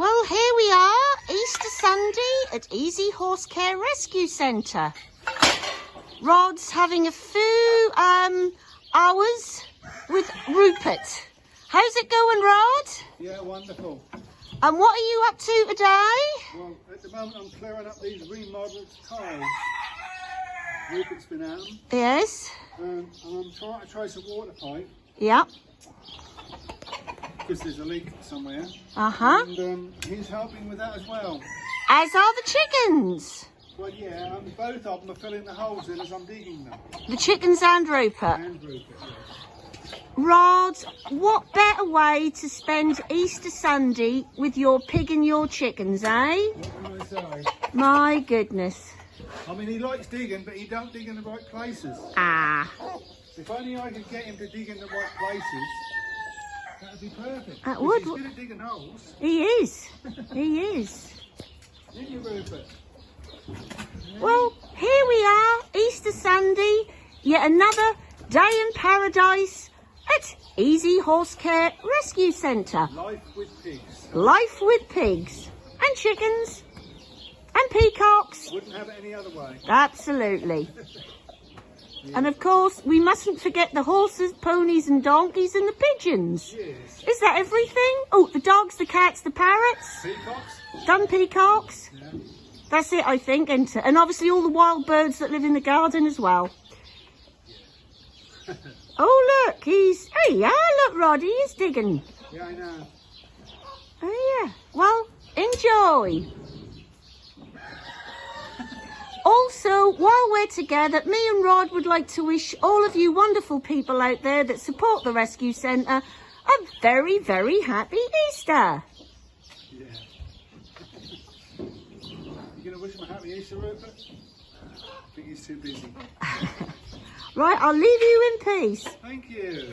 Well, here we are, Easter Sunday at Easy Horse Care Rescue Centre. Rod's having a few um, hours with Rupert. How's it going, Rod? Yeah, wonderful. And what are you up to today? Well, at the moment I'm clearing up these remodeled tiles. Rupert's been 'em, Yes. um, and I'm trying to trace a water pipe Yep. Because there's a leak somewhere. Uh-huh. And um, he's helping with that as well. As are the chickens. Well, yeah, and both of them are filling the holes in as I'm digging them. The chickens and Rupert. And Rupert, yeah. Rod, what better way to spend Easter Sunday with your pig and your chickens, eh? What can I say? My goodness. I mean, he likes digging, but he don't dig in the right places. Ah, If only I could get him to dig in the right places, that would be perfect. That would- He's good at digging holes. he is. He is. Didn't you, Rupert? Well, here we are, Easter Sunday, yet another day in paradise at Easy Horse Care Rescue Centre. Life with pigs. Life with pigs and chickens and peacocks. Wouldn't have it any other way. Absolutely. And of course, we mustn't forget the horses, ponies and donkeys and the pigeons. Yes. Is that everything? Oh, the dogs, the cats, the parrots, Peacocks? done peacocks. Yeah. That's it, I think, isn't? And obviously all the wild birds that live in the garden as well. oh, look, he's... Hey, yeah, look, Roddy is digging. Yeah, I know. Oh, yeah. Well, enjoy. Also, while we're together, me and Rod would like to wish all of you wonderful people out there that support the Rescue Centre a very, very happy Easter. Yeah. you going to wish him a happy Easter, Rupert? I think he's too busy. Right, I'll leave you in peace. Thank you.